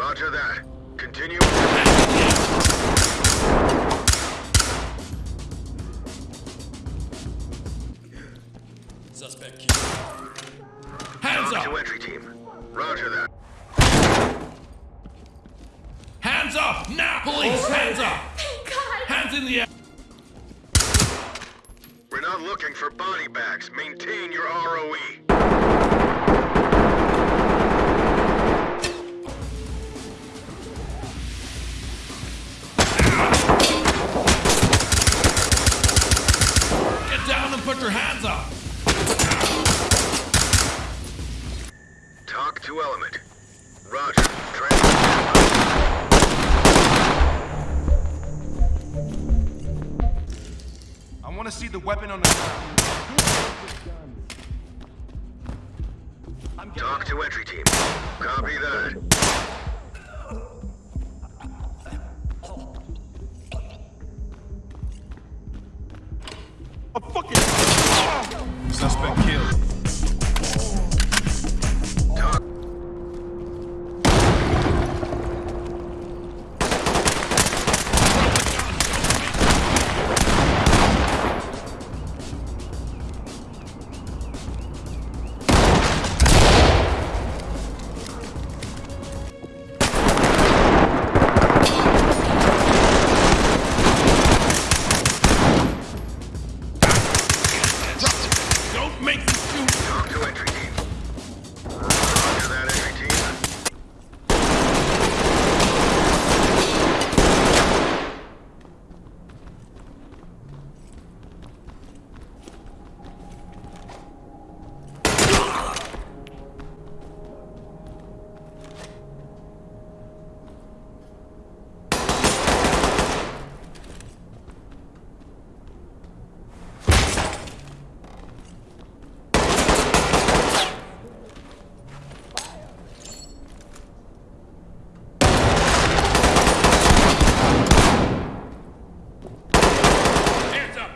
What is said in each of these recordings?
Roger that. Continue. Suspect killed. Hands TOC to up! entry team. Roger that. Hands up! Now! Police, hands up! Thank God! Hands in the air! We're not looking for body bags. Maintain your. ROE. Your hands up! TOC to element. Roger. Transfer. I want to see the weapon on the ground. TOC to entry team. Copy that. Fucking suspect killed.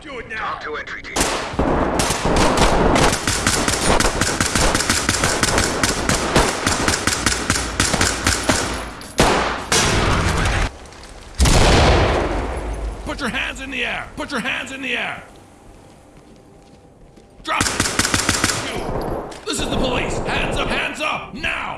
Do it now! TOC to entry team. Put your hands in the air! Put your hands in the air! Drop it! This is the police! Hands up! Hands up! Now!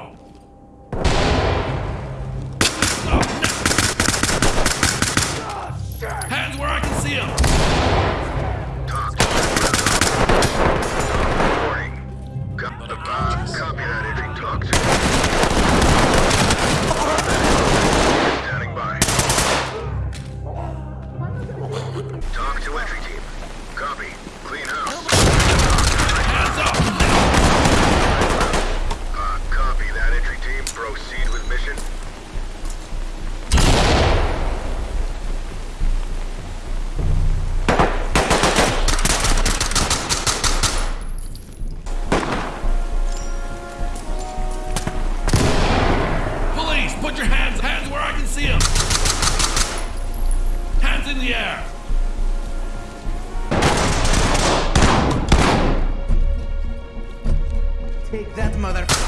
In the air! Take that, mother.